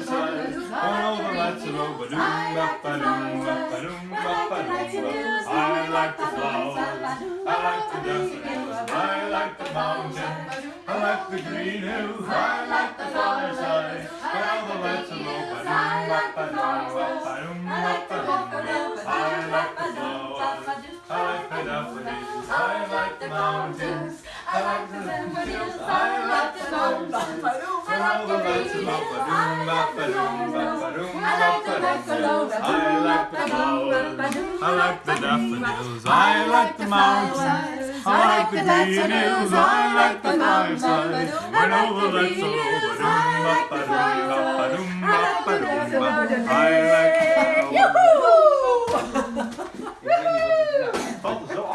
fireside. When all the lights are low, ba-doom, ba-ba-doom, ba-ba-doom, ba-ba-doom. I like the flowers, I like the daffodils, I like the mountains, I like the green hills, I like the. When all the lights are ba-ba-doom. I like the flowers, I like the daffodils, I like the mountains, I like the daffodils, I like the mountains. When all the low, ba-doom, ba-ba-doom, ba-ba-doom, ba-ba-doom. I like the flowers, I like the daffodils, I like the mountains, I like the hills, I like the fireside. When all the ba-doom, ba-ba-doom, ba-ba-doom, ba-ba-doom, ba- I like the flowers. Woo!